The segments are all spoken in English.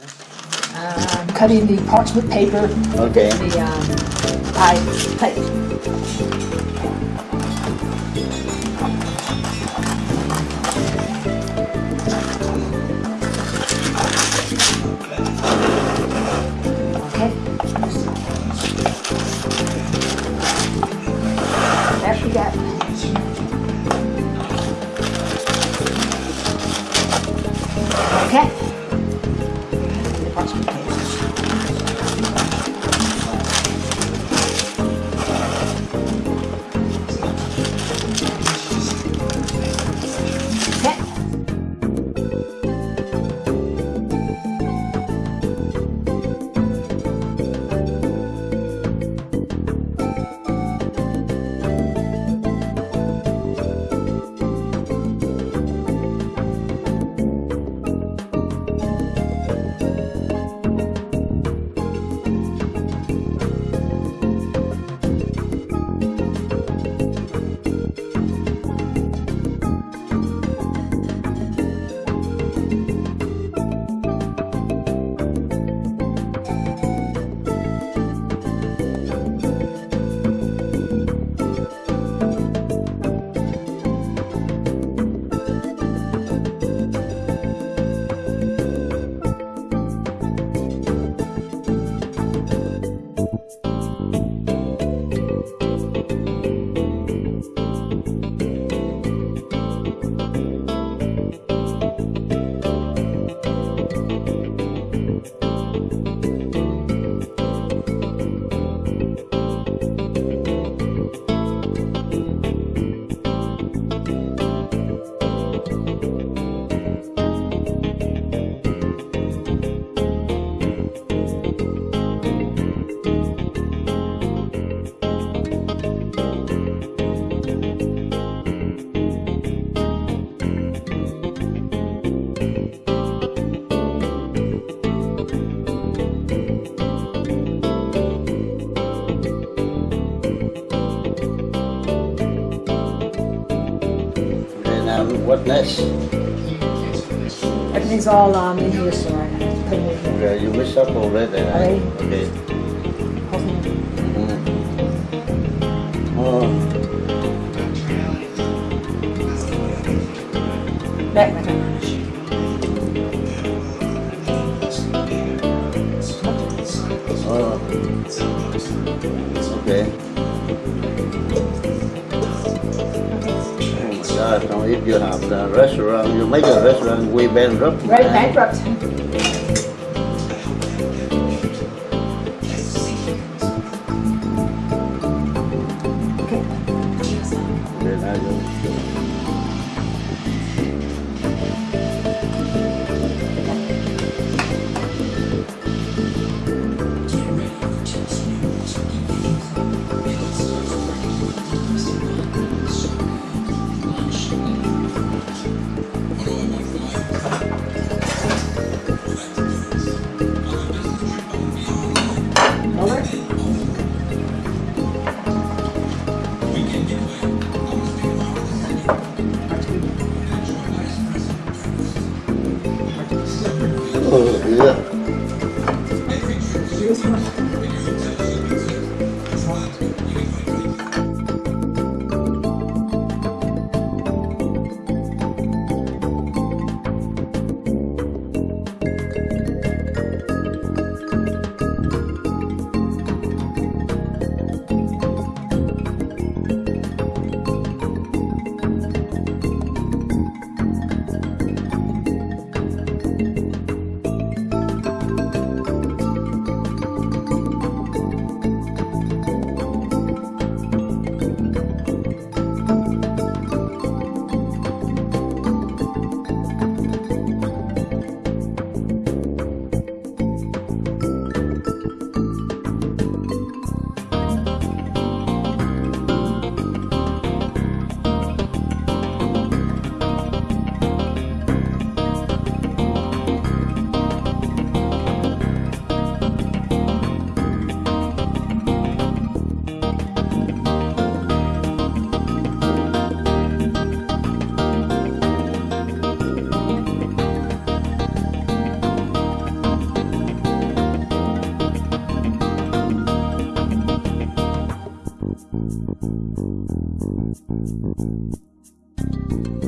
Um, cutting the parchment paper, Okay. the um, pie plate. Um, what next? Everything's all um, in here, so I have to put it in here. Yeah, you mix up already. right? Okay. Mm. Oh, Back, back, Now if you have the restaurant, you make a restaurant way bankrupt. Right, bankrupt. Thank you.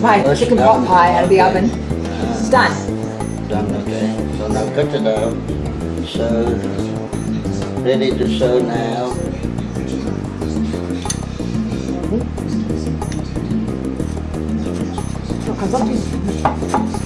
My chicken pot pie out of the oven. It's done. Done, okay. So now cut it out. Sew. Ready to sew now. What comes up?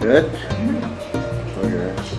Good. Okay.